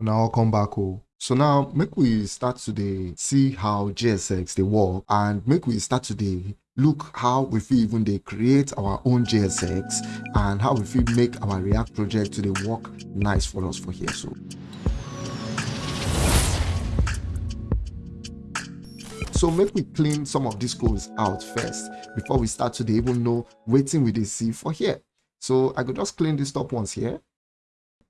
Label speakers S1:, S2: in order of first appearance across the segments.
S1: now come back oh so now make we start today, see how JSX dey work and make we start today look how we feel even they create our own JSX and how we fit make our react project today work nice for us for here so. So make we clean some of these codes out first before we start to dey even know waiting we dey see for here. So i could just clean these top ones here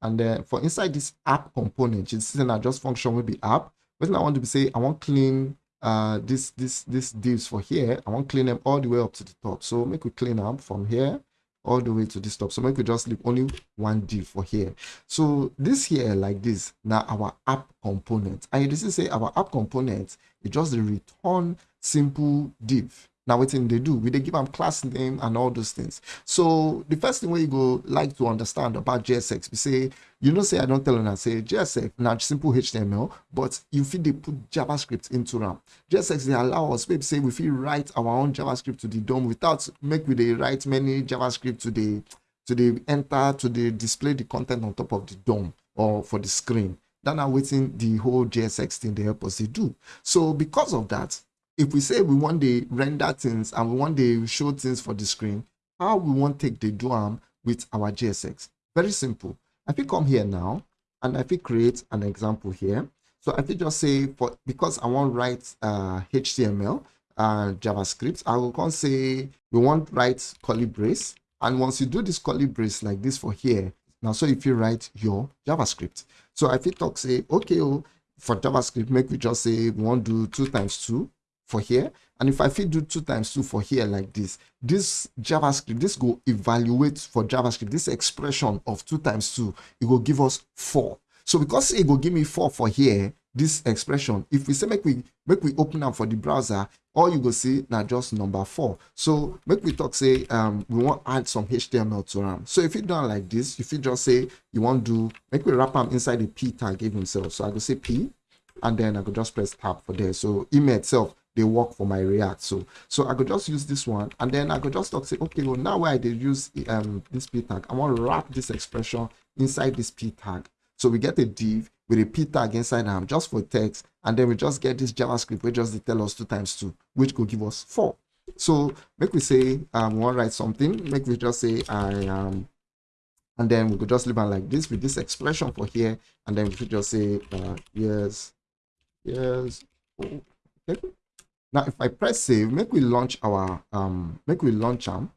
S1: and then for inside this app component you see na just function will be app. Wetin i want to say i want clean uh this this this divs for here. I want clean them all the way up to the top. So make we clean up from here all the way to this top. So make we just leave only one div for here. So this here like this now our app component. And see say our app component it just return simple div now wetin they do we dey give them class name and all those things. So the first thing you go like to understand about JSX, we say you know say i don't tell una say jsx na simple html but you fit dey put javascript into am. JSX they allow us maybe say we fit write our own javascript to the dom without make we dey write many javascript to the to the enter to the display the content on top of the dom or for the screen. That na waiting the whole JSX thing they help us dey do. So because of that if we say we want to render things and we want to show things for the screen, how we want to take the do am with our JSX. Very simple. I fit come here now and I fit create an example here. So I fit just say for because I want write uh, HTML and JavaScript, I will come say we want write curly brace. And once you do this curly brace like this for here, now so if you write your JavaScript. So I fit talk say, okay, oh, for JavaScript, make we just say we want to do two times two for here. And if i fit do two times two for here like this this javascript this go evaluate for javascript this expression of two times two it will give us four. So because it will give me four for here this expression if we say make we make we open up for the browser all you go see now just number four. So make we talk say um we want add some html to them so if you do like this if you just say you want to do make we wrap them inside the p tag give himself so i go say p and then i could just press tab for there. So email itself they work for my react so so i could just use this one and then i could just talk say okay well now where i did use um this p tag i want to wrap this expression inside this p tag. So we get a div with a p tag inside them just for text and then we just get this javascript which just tell us two times two which could give us four. So make we say um we want to write something make we just say i am and then we could just leave it like this with this expression for here and then we could just say uh yes yes okay now, if I press save, make we launch our um make we launch them.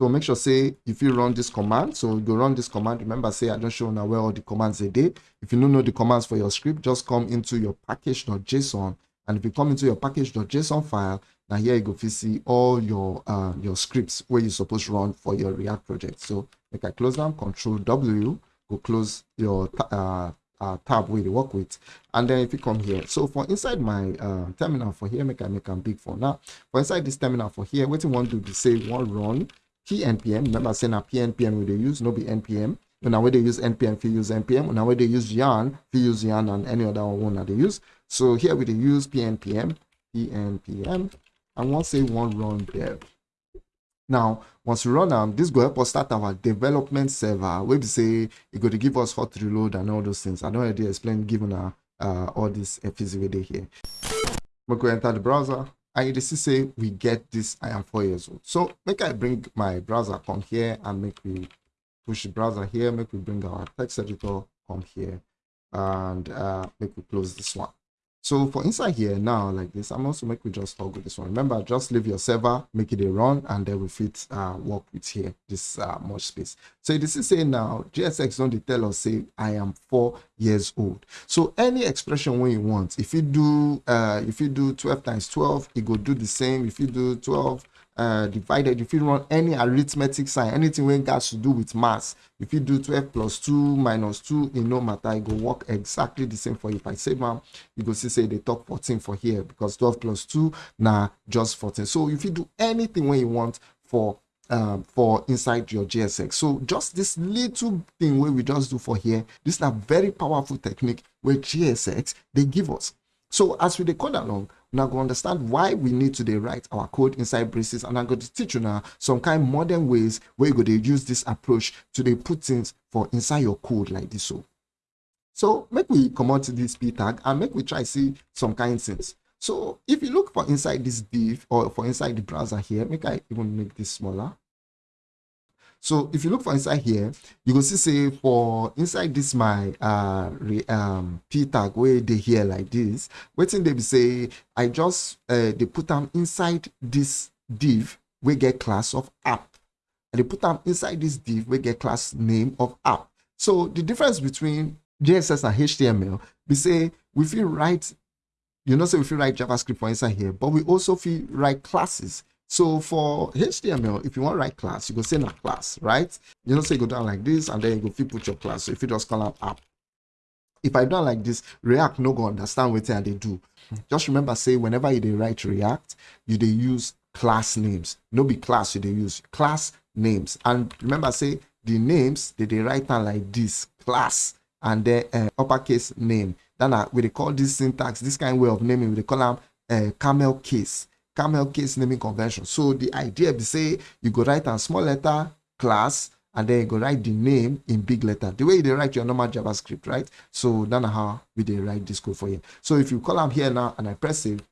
S1: So make sure say if you run this command, so you run this command. Remember, say I just show now where all the commands they did. If you don't know the commands for your script, just come into your package.json. And if you come into your package.json file, now here you go to see all your uh, your scripts where you're supposed to run for your React project. So make I close them, control W, go close your uh, uh, tab we work with. And then if you come here so for inside my uh, terminal for here make i make them big for now. For inside this terminal for here what you want to do is say one run pnpm remember saying a pnpm we they use no be npm now where they use npm if you use npm now where they use yarn if you use yarn and any other one that they use. So here we use pnpm pnpm and once say one run dev now once we run am this go help us start our development server be say e go to give us hot reload and all those things. I don't already explain given uh, uh all this fz here. We go enter the browser and you see say we get this i am four years old. So make i bring my browser come here and make we push the browser here make we bring our text editor come here and uh make we close this one so for inside here now like this, I'm also make we just toggle this one. Remember, just leave your server, make it a run, and then we fit uh, work with here this uh, much space. So this is saying now JSX don't tell us say I am four years old. So any expression when you want, if you do uh, if you do 12 times 12, it go do the same. If you do 12 divided, if you run any arithmetic sign, anything when has to do with mass, if you do 12 plus 2 minus 2, in no matter, it will work exactly the same for you. If I say, man, you go see, say, they talk 14 for here because 12 plus 2, now just 14. So if you do anything when you want for um, for inside your GSX. So just this little thing where we just do for here, this is a very powerful technique where GSX, they give us. So as we code along, now go understand why we need to write our code inside braces and i'm going to teach you now some kind modern ways where you go to use this approach to dey put things for inside your code like this so So make we come out to this p tag and make we try see some kind things. So if you look for inside this div or for inside the browser here, make I even make this smaller. So if you look for inside here, you can see say for inside this my uh re, um p tag where they here like this, waiting they say I just uh they put them inside this div we get class of app. And they put them inside this div we get class name of app. So the difference between JSX and HTML, we say we feel write, you know, say we feel write JavaScript for inside here, but we also feel write classes. So for HTML, if you want to write class, you go say a class, right? You know, say you go down like this, and then you go fit put your class. So if you just call out app, if I don't like this, React no go understand what they do. Just remember, say whenever you they write React, you they use class names. No be class you they use class names. And remember, say the names they they write down like this class and then uh, uppercase name. Then uh, we they call this syntax, this kind of way of naming, we they call them uh, camel case camel case naming convention. So the idea be say you go write a small letter class and then you go write the name in big letter. The way they write your normal JavaScript, right? So that's how we they write this code for you. So if you call them here now and I press save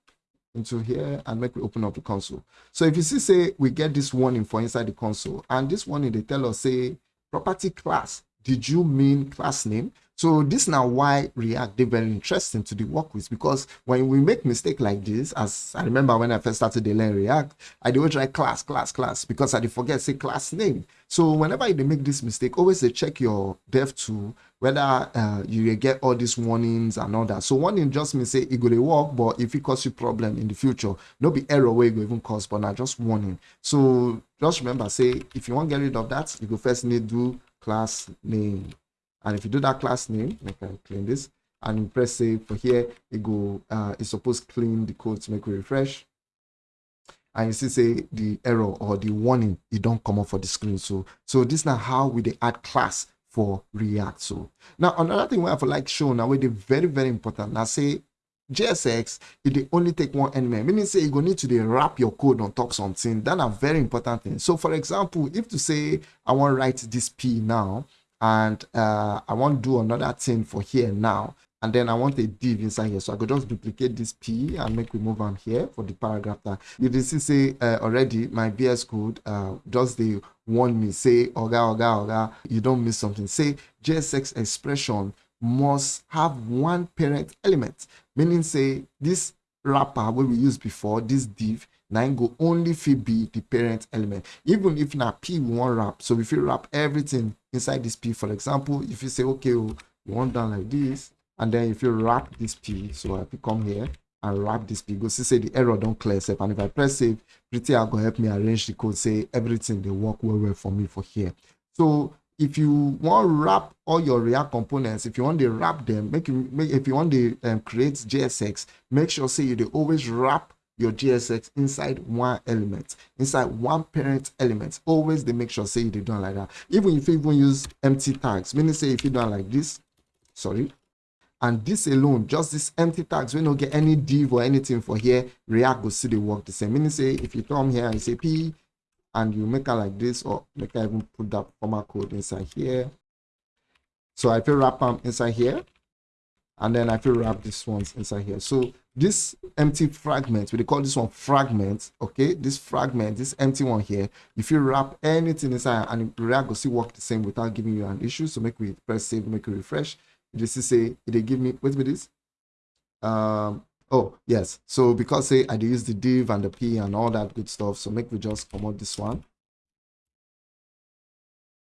S1: into here and make me open up the console. So if you see say we get this warning for inside the console and this warning they tell us say property class. Did you mean class name? So this now why React they very interesting to the work with because when we make mistake like this, as I remember when I first started to learn React, I do always write class, class, class because I did forget say class name. So whenever you make this mistake, always check your dev tool whether uh, you get all these warnings and all that. So warning just means say it go work, but if it cause you problem in the future, no be error where go even cause, but not just warning. So just remember, say if you want to get rid of that, you go first need do class name and if you do that class name I can clean this and press save for here it go uh it's supposed to clean the code to make it refresh and you see say the error or the warning it don't come up for the screen so so this now how we they add class for react so now another thing we have like show now where they very very important now say JSX, it only take one element, meaning say you go need to wrap your code on top something. That a very important thing. So for example, if to say I want to write this P now, and uh, I want to do another thing for here now and then I want a div inside here. So I could just duplicate this P and make we move on here for the paragraph tag. You can see say uh, already my VS Code uh, does the warn me say oga oga oga you don't miss something. Say JSX expression must have one parent element, meaning say this wrapper where we used before this div now go only fit be the parent element even if na p we want wrap so if you wrap everything inside this p for example if you say okay oh, you want done like this and then if you wrap this p so i come here and wrap this p go see say the error don't clear itself and if i press save Prettier gonna help me arrange the code say everything they work well well for me for here. So if you want wrap all your react components if you want to wrap them make you make if you want to um, create jsx make sure say you they always wrap your JSX inside one element, inside one parent element. Always they make sure say they don't like that. Even if you even use empty tags, meaning say if you don't like this, sorry, and this alone, just this empty tags, we don't get any div or anything for here, React will see the work the same. Meaning say if you come here and say P and you make it like this, or make I even put that format code inside here. So I feel wrap them inside here, and then I feel wrap this ones inside here. So this empty fragment we call this one fragment okay? This fragment this empty one here if you wrap anything inside and react will still work the same without giving you an issue so make we press save make it refresh. You see say it give me wait with this? Um oh yes. So because say i use the div and the p and all that good stuff so make we just come out this one.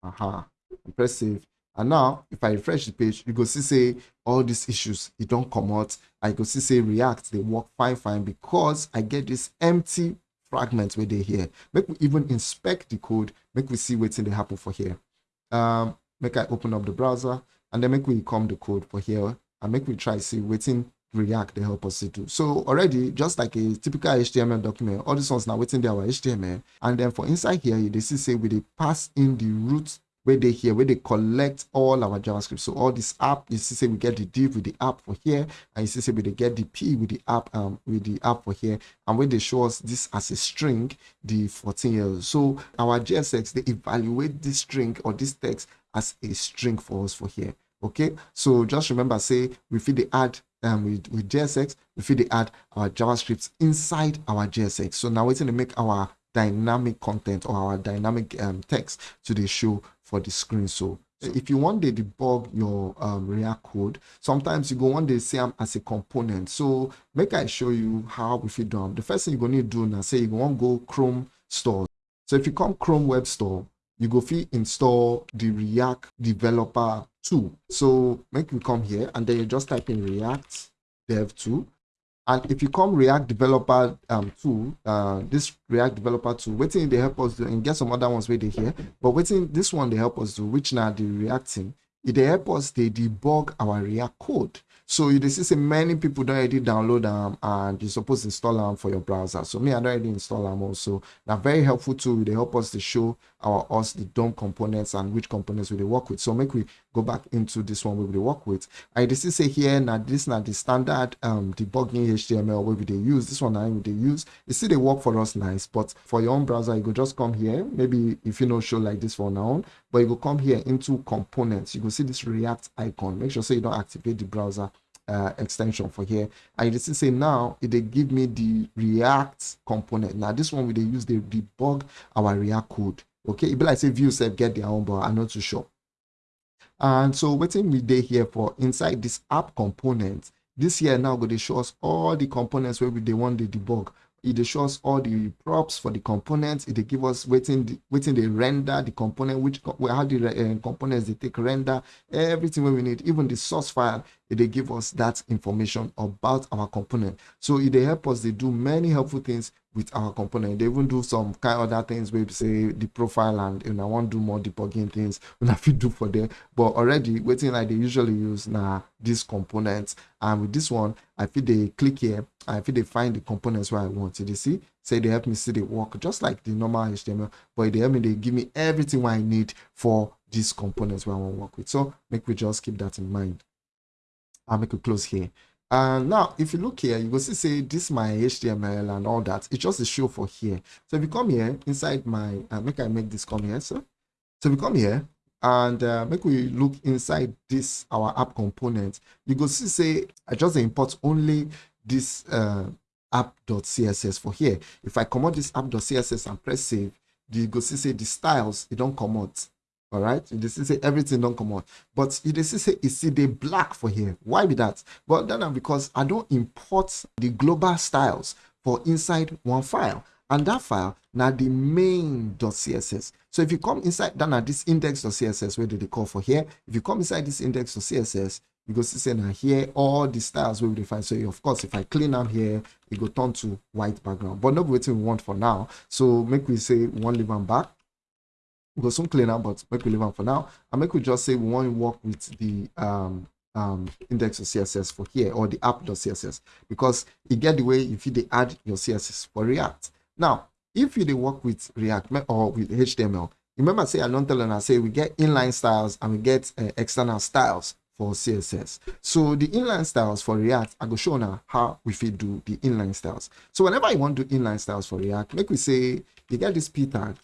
S1: Aha. Uh -huh. press save and now if i refresh the page you go see say all these issues it don't come out i go see say react they work fine fine because i get this empty fragment where they here. Make we even inspect the code make we see wetin dey happen for here. Um make i open up the browser and then make we come the code for here and make we try see wetin react they help us to do. So already just like a typical html document all these ones now waiting there our html and then for inside here you see say we dey pass in the root where they here where they collect all our javascript. So all this app you see say we get the div with the app for here and you see say we get the p with the app um with the app for here. And when they show us this as a string the 14 years so our jsx they evaluate this string or this text as a string for us for here. Okay? So just remember say we feed the add um, with, with JSX, we feed the add our JavaScript inside our JSX. So now we're going to make our dynamic content or our dynamic um, text to the show for the screen. So if you want to debug your um, React code, sometimes you go want to see them as a component. So make I show you how we fit do. The first thing you're going to do now, say you want to go Chrome store. So if you come Chrome Web Store, you go fit install the React developer tool. So make you come here and then you just type in React dev tool. And if you come React developer um, tool, uh, this React developer tool, waiting they help us do and get some other ones they here, but waiting this one they help us do, which now the Reacting, it they help us they debug our React code. So you see many people don't already download them and you're supposed to install them for your browser. So me, I don't already install them also. Now very helpful tool. They help us to show our us the DOM components and which components we work with. So make we go back into this one we work with. I just say here now this now the standard um debugging HTML where we they use. This one now they use. You see they work for us nice, but for your own browser, you go just come here. Maybe if you know show like this for now, but you go come here into components. You go see this React icon. Make sure so you don't activate the browser uh, extension for here. And you see say now it they give me the react component now this one we they use the debug our react code okay? It be like say view said get their own but i'm not too sure. And so waiting we day here for inside this app component this here now going to show us all the components where we they want the debug it shows all the props for the components. It give us waiting waiting they render the component which how the uh, components they take render everything we need even the source file they give us that information about our component. So it help us they do many helpful things with our component. They even do some kind of other things where say the profile and you know, I want to do more debugging things when I fit do for them. But already waiting like they usually use now these components and with this one I feel they click here. I feel they find the components where I want you see? Say they help me see the work just like the normal HTML but they help me they give me everything I need for these components where I want to work with. So make we just keep that in mind. I'll make it close here and now if you look here you will see say this my html and all that it's just a show for here. So if you come here inside my uh, make i make this come here so so we come here and uh, make we look inside this our app component you go see say i just import only this uh app.css for here. If i come out this app.css and press save you go see say the styles it don't come out all right? You see say everything don't come out. But you see say see the black for here. Why be that? Well then because i don't import the global styles for inside one file. And that file now the main.css so if you come inside then at this index.css where did they call for here? If you come inside this index.css you go see say now here all the styles will be defined so of course if i clean them here it go turn to white background. But not what we want for now. So make we say one leave them back we go soon clean up, but make we leave them for now. And make we just say we want to work with the um um css for here or the app.css because it get the way if you they add your css for react. Now if you work with react or with html remember say i don't tell and i say we get inline styles and we get uh, external styles for css so the inline styles for react i go show now how we fit do the inline styles. So whenever you want to do inline styles for react make we say you get this p tag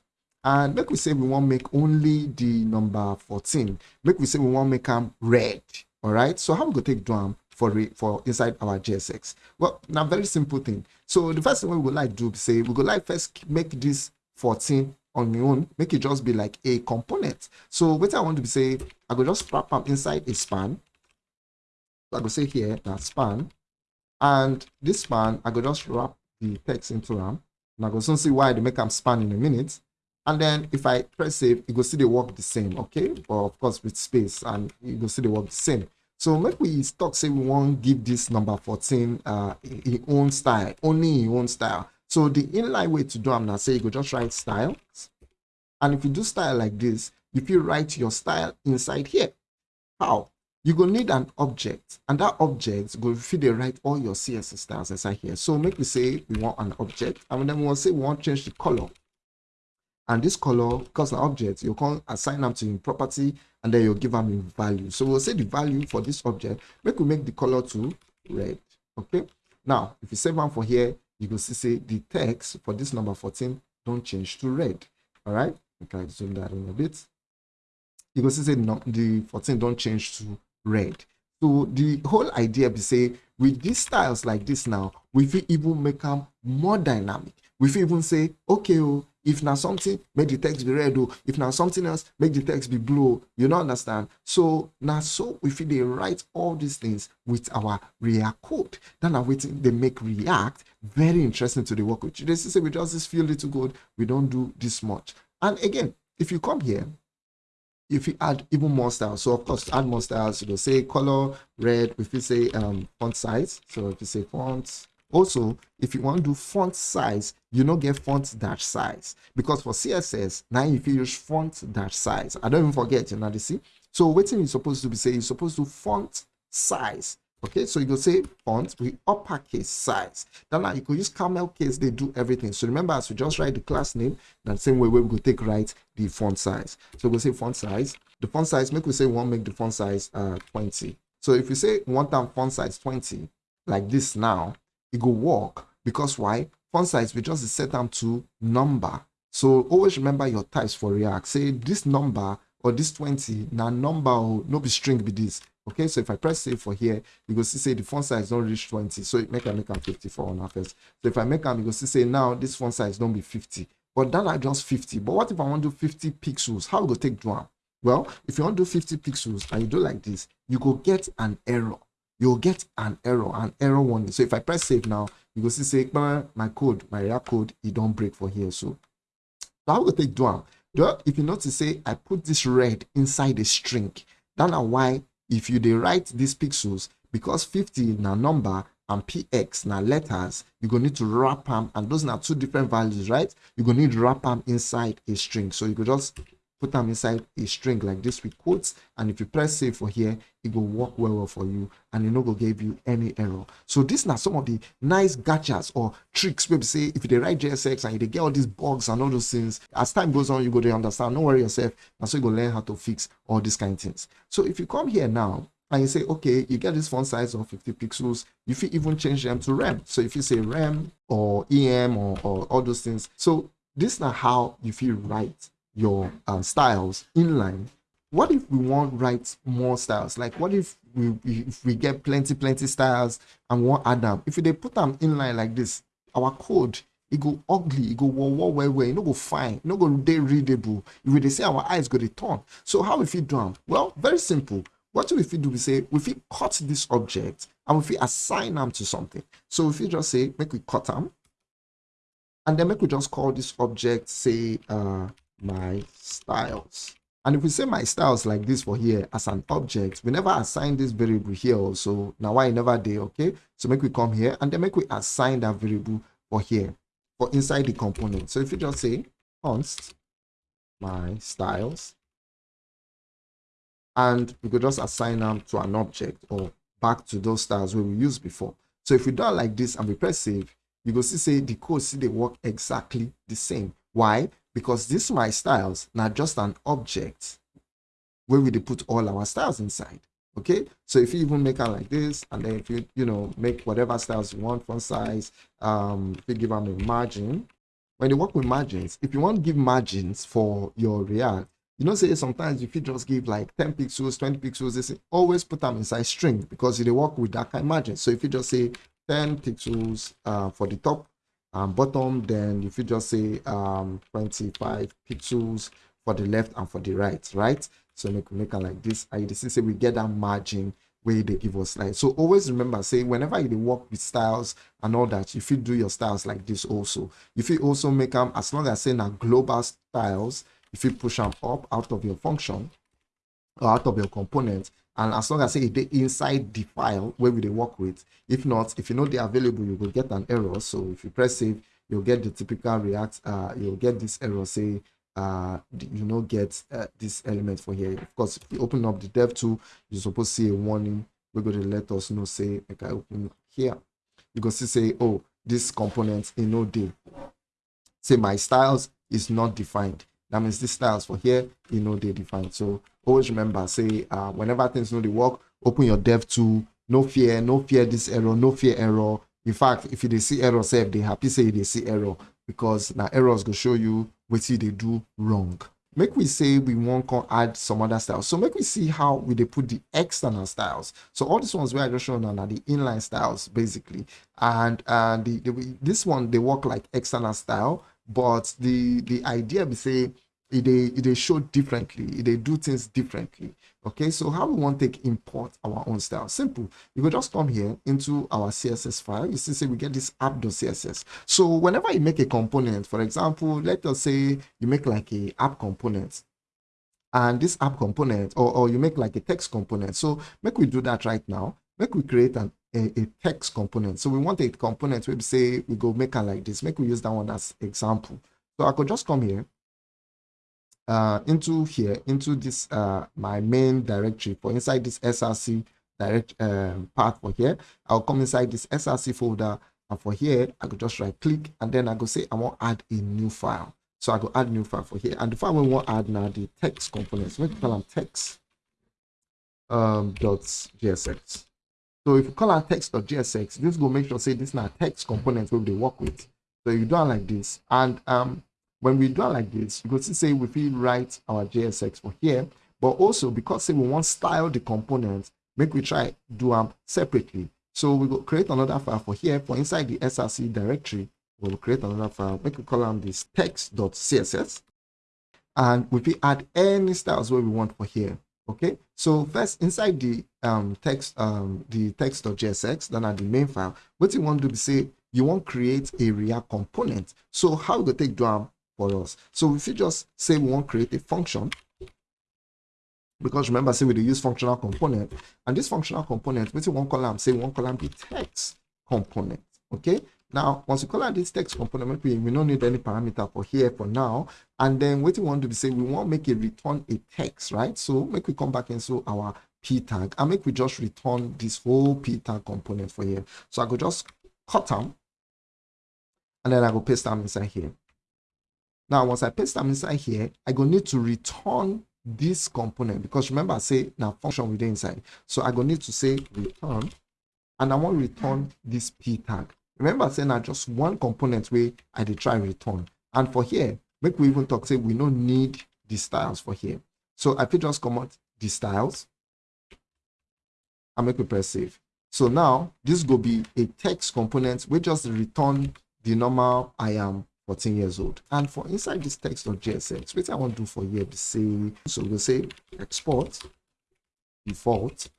S1: and make we say we want make only the number 14 make we say we want make them red all right so how we go take drum for for inside our jsx well now very simple thing. So the first thing we would like to do say we go like first make this 14 on your own. Make it just be like a component. So what i want to say i go just wrap them inside a span. So i go say here that span. And this span i go just wrap the text into them and i go soon see why they make them span in a minute and then if I press save, you go see the work the same, okay? But of course with space and you go see the work the same. So make we talk say we want give this number 14 uh in own style, only in own style. So the inline way to do I'm not say you go just write style And if you do style like this, if you write your style inside here, how? You go need an object, and that object go feed the write all your CSS styles inside here. So make we say we want an object, and then we want say we want change the color and this color because an object you can assign them to property and then you'll give them a value. So we'll say the value for this object make we make the color to red okay? Now if you save one for here you can see say the text for this number 14 don't change to red all right? Okay zoom that in a bit. You go see say no, the 14 don't change to red. So the whole idea be say with these styles like this now we fit even make them more dynamic. We fit even say okay oh if now something make the text be red oh. If now something else make the text be blue you don't understand? So now so we fit they write all these things with our react code then are waiting they make react very interesting to the work with they say we just this feel little good we don't do this much. And again if you come here if you add even more styles. So of course add more styles you will say color red if you say um font size. So if you say fonts also if you want to do font size you don't get font dash size. Because for css now if you use font dash size. I don't even forget you know you see? So waiting is supposed to be saying? you're supposed to font size. Okay? So you go say font with uppercase size. Then now you could use camel case they do everything. So remember as we just write the class name that same way we go take write the font size. So we say font size. The font size make we say one make the font size uh 20 so if you say one time font size 20 like this now it go work. Because why? Font size we just set them to number. So always remember your types for react. Say this number or this 20 now number or no be string be this. Okay so if i press save for here you go see say the font size don't reach 20 so make i make am 54 on first. So if i make am you go see say now this font size don't be 50 but then i just 50 but what if i want to do 50 pixels? How go take do am? Well if you want to do 50 pixels and you do like this you go get an error you'll get an error an error warning. So if i press save now you go see say my code my react code it don't break for here. So so how go take do am? If you notice say i put this red inside a string that na why if you write these pixels because 50 na number and px na letters you go need to wrap them and those are two different values right? You go need wrap them inside a string. So you could just put them inside a string like this with quotes and if you press save for here it will work well well for you and it no go give you any error. So these are some of the nice gotchas or tricks we say if you write jsx and you get all these bugs and all those things as time goes on you go to understand don't worry yourself and so you go learn how to fix all these kind of things. So if you come here now and you say okay you get this font size of 50 pixels If you even change them to rem so if you say rem or em or, or all those things. So this is not how you feel write your uh, styles inline what if we want write more styles? Like what if we if we get plenty plenty styles and want add them if they put them inline like this our code it go ugly it go well well well well it no go fine it no go dey readable. If we dey say our eyes go dey turn. So how we fit do am? Well very simple. What we fit do we say if we cut this object and if we assign them to something. So we fit just say make we cut them and then make we just call this object say uh my styles. And if we say my styles like this for here as an object we never assign this variable here also. Now why never did okay? So make we come here and then make we assign that variable for here for inside the component. So if you just say const my styles and we could just assign them to an object or back to those styles we used before. So if we do like this and we press save you go see say the code see they work exactly the same. Why because this my styles not just an object where we put all our styles inside okay? So if you even make it like this and then if you you know make whatever styles you want font size um if you give them a margin when you work with margins if you want to give margins for your react you know say sometimes if you just give like 10 pixels 20 pixels say always put them inside string because they work with that kind of margin. So if you just say 10 pixels uh, for the top um, bottom then if you just say um 25 pixels for the left and for the right right? So make make it like this. You see say we get that margin where they give us like so always remember say whenever you work with styles and all that if you do your styles like this also. If you also make them as long as saying now global styles if you push them up out of your function or out of your component and as long as it inside the file where we they work with if not if you know they're available you will get an error. So if you press save you'll get the typical react uh you'll get this error say uh you know get uh, this element for here. Of course if you open up the dev tool you're supposed to see a warning we're going to let us know say i open here. You can see say oh this component in no day say my styles is not defined that means the styles for here you know they define so always remember say uh, whenever things know they work open your dev tool. No fear no fear this error no fear error. In fact if you see error say they happy say they see error because now errors go show you what they do wrong. Make we say we want to add some other styles. So make we see how we they put the external styles. So all these ones where i just shown on are the inline styles basically. And and the, the this one they work like external style but the the idea we say they they show differently. They do things differently. Okay so how we want to take import our own style? Simple. You go just come here into our css file. You see say we get this app.css so whenever you make a component for example let us say you make like a app component and this app component or, or you make like a text component. So make we do that right now. Make we create an a, a text component. So we want a component we say we go make it like this. Make we use that one as example. So i could just come here uh, into here, into this, uh, my main directory for inside this SRC direct um, path for here. I'll come inside this SRC folder and for here, I could just right click and then I go say, I want to add a new file. So I go add new file for here. And the file we want to add now the text components. We call them text um, dot .jsx. So if you call out text.jsx, this will make sure say this is not text component where they work with. So you do it like this. And um, when we do it like this, you could say we feel write our JSX for here, but also because say we want style the components, make we try do them separately. So we will create another file for here for inside the SRC directory. We'll create another file, make we call them this text.css. And we will add any styles where we want for here. Okay, so first inside the um text um the text.jsx, then at the main file, what you want to do is say you want to create a React component. So how we take do for us. So if you just say we want to create a function, because remember, say we use functional component, and this functional component, with one column, say one column be text component. Okay. Now, once you call out this text component, we, we don't need any parameter for here for now. And then what we want to be say, we want to make it return a text, right? So make we come back into our p tag and make we just return this whole p tag component for here. So I could just cut them and then I go paste them inside here. Now, once I paste them inside here, I go need to return this component because remember I say now function within inside. So I go need to say return and I want to return this p tag. Remember I say now just one component where I did try return. And for here, make we even talk say we don't need the styles for here. So I could just come out the styles and make we press save. So now this will be a text component. We just return the normal I am 14 years old. And for inside this text.jsx, what I want to do for here to say, so we'll say export default,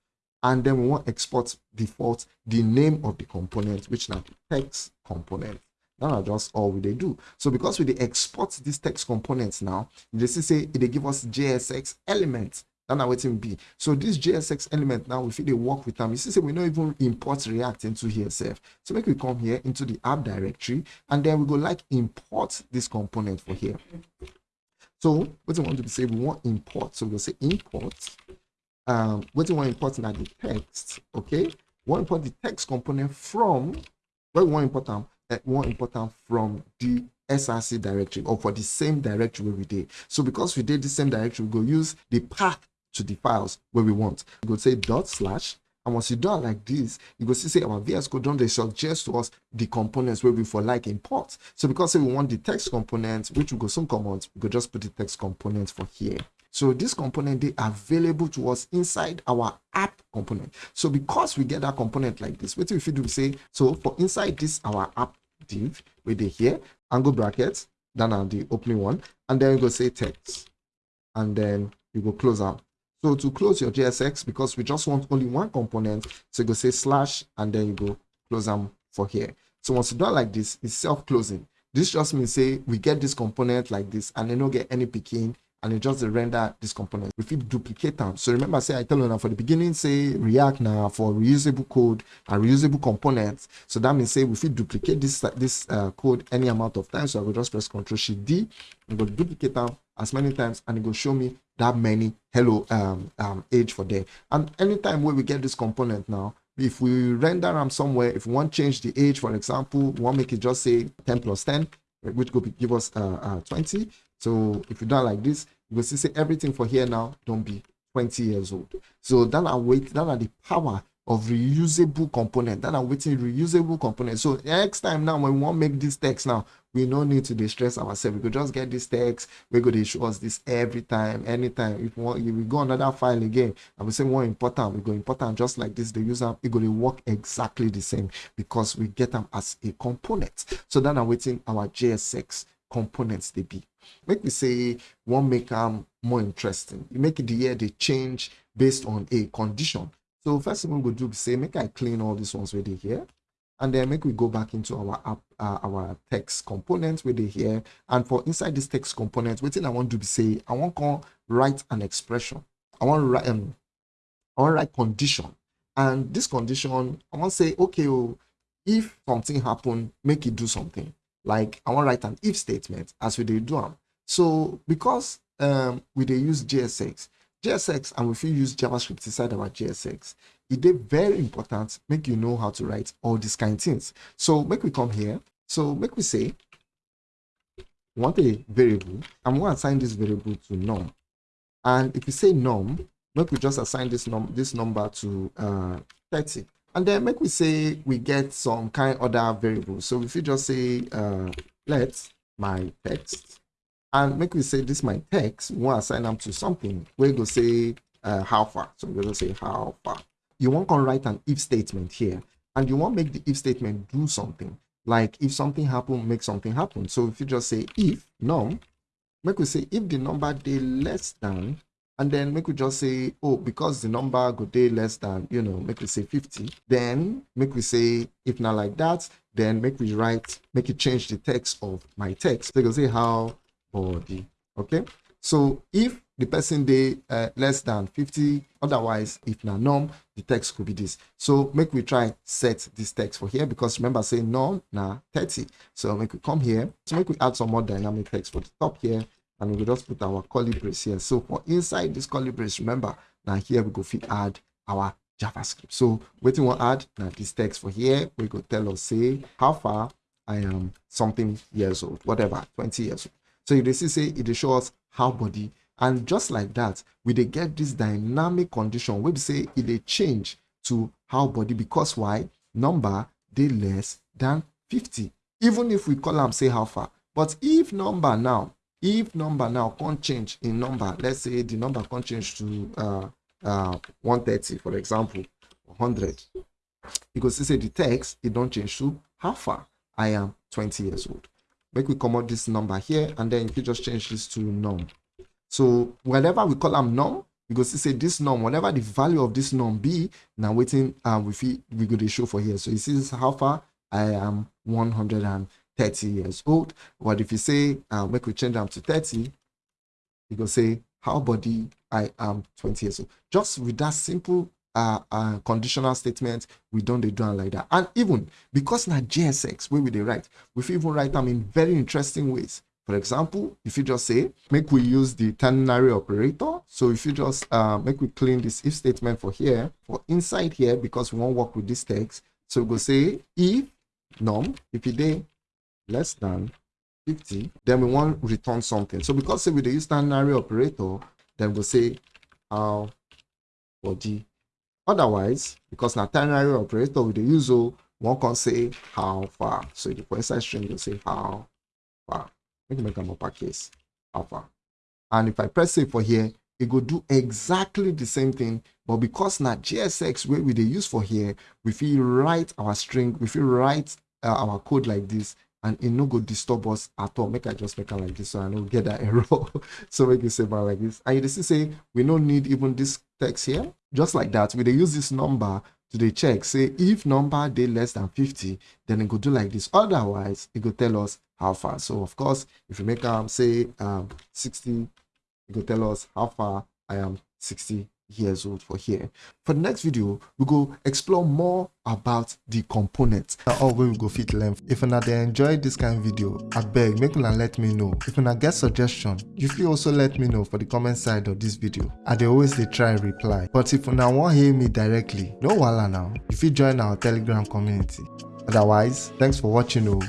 S1: and then we want export default the name of the component, which now text component. Now just all we they do. So because we they export these text components now, just say they give us JSX elements that's not waiting be. So this JSX element now, if they work with them, you see, say we don't even import React into here self. So make we come here into the app directory, and then we go like import this component for here. So what do we want to be say, we want import. So we'll say import. Um, what we want import now the text. Okay, we want import the text component from where we want import them. Uh, we want import them from the SRC directory or for the same directory we did. So because we did the same directory, we go use the path to the files where we want. We go say dot slash and once you do it like this, you go see say our VS Code don't they suggest to us the components where we for like import. So because say we want the text components, which we go some commands, we go just put the text components for here. So this component they available to us inside our app component. So because we get that component like this, what if we do say so for inside this our app div, we they here, angle brackets, then are the opening one, and then you go say text, and then you go close out. So to close your JSX, because we just want only one component, so you go say slash and then you go close them for here. So once you do it like this, it's self-closing. This just means say we get this component like this and then don't get any picking and it just render this component. We fit duplicate them. So remember, say I tell you now for the beginning, say React now for reusable code and reusable components. So that means say we fit duplicate this this uh, code any amount of times. So I will just press Ctrl Shift D and go duplicate them as many times and it will show me that many hello um, um age for there. And anytime where we get this component now, if we render them somewhere, if we want to change the age, for example, we want make it just say 10 plus 10, which could give us uh, uh, 20. So if you don't like this, you will see say everything for here now don't be 20 years old. So that are wait, that are the power of reusable component that are waiting reusable component. So next time now when we want make this text now we no need to distress ourselves. We could just get this text we to show us this every time anytime. If we want if we go another file again I we say more important we go important just like this the user it going to work exactly the same because we get them as a component. So then i'm waiting our jsx components they be. Make me say one make them more interesting. You make it the year they change based on a condition. So first thing we will do is say make i clean all these ones with here and then make we go back into our app uh, our text component with it here. And for inside this text component what thing i want to be say i want to write an expression. I want to write um i want write condition. And this condition i want to say okay oh, if something happen make it do something like i want to write an if statement as we do them so because um we they use jsx jsx and we use javascript inside our jsx it is very important make you know how to write all these kind of things. So make we come here. So make we say want a variable i'm going to assign this variable to num. And if you say num make we just assign this num this number to uh 30 and then make we say we get some kind other variable. So if you just say uh let my text and make we say this my text we want to assign them to something. We go say uh, how far. So going to say how far. You want to write an if statement here and you want to make the if statement do something. Like if something happen make something happen. So if you just say if num make we say if the number day less than and then make we just say oh because the number go day less than you know make we say 50 then make we say if not like that then make we write make it change the text of my text. So you can say how body okay? So if the person day uh, less than 50 otherwise if not num the text could be this. So make we try set this text for here because remember say num na 30 so make we come here. So make we add some more dynamic text for the top here and we just put our brace here. So for inside this brace remember now here we go fit add our javascript. So what we want add now this text for here we go tell us say how far i am something years old whatever 20 years old. So you see say it shows how body. And just like that we dey get this dynamic condition we say e dey change to how body because why? Number they less than 50 even if we call them say how far. But if number now if number now can't change in number let's say the number come change to uh, uh, 130 for example 100 you go see say the text e don change to how far i am 20 years old. Make we come out this number here and then you just change this to num so whenever we call am num go see say this num whatever the value of this num be now waiting um we fit we dey show for here. So see this how far i am 130 years old. But if you say uh, make we change am to 30 you go say how body i am 20 years old? Just with that simple uh, uh, conditional statement we don't dey do am like that. And even because na jsx where we dey write we even write them in very interesting ways. For example if you just say make we use the ternary operator. So if you just uh, make we clean this if statement for here for inside here because we won't work with this text. So we go say if num if it less than 50 then we want to return something. So because say we dey use ternary operator then we'll say how body. Otherwise because na ternary operator we the use o one can say how far. So the for string will say how far. Make make am uppercase. How far. And if i press save for here it will do exactly the same thing. But because na jsx wey we dey use for here we fit write our string we fit write uh, our code like this and it no go disturb us at all. Make i just make it like this so i no get that error. So make you save like this. And you say we no need even this text here. Just like that we they use this number to dey check say if number dey less than 50 then it go do like this. Otherwise it go tell us how far. So of course if you make am say um 60 it go tell us how far i am 60 years old for here. For the next video we go explore more about the components. Na all we go fit learn. If una dey enjoy this kind of video I beg make una let me know. If una get suggestion you feel also let me know for the comment side of this video. I dey always they try reply. But if una wan hear me directly no wala now. If you join our telegram community. Otherwise thanks for watching o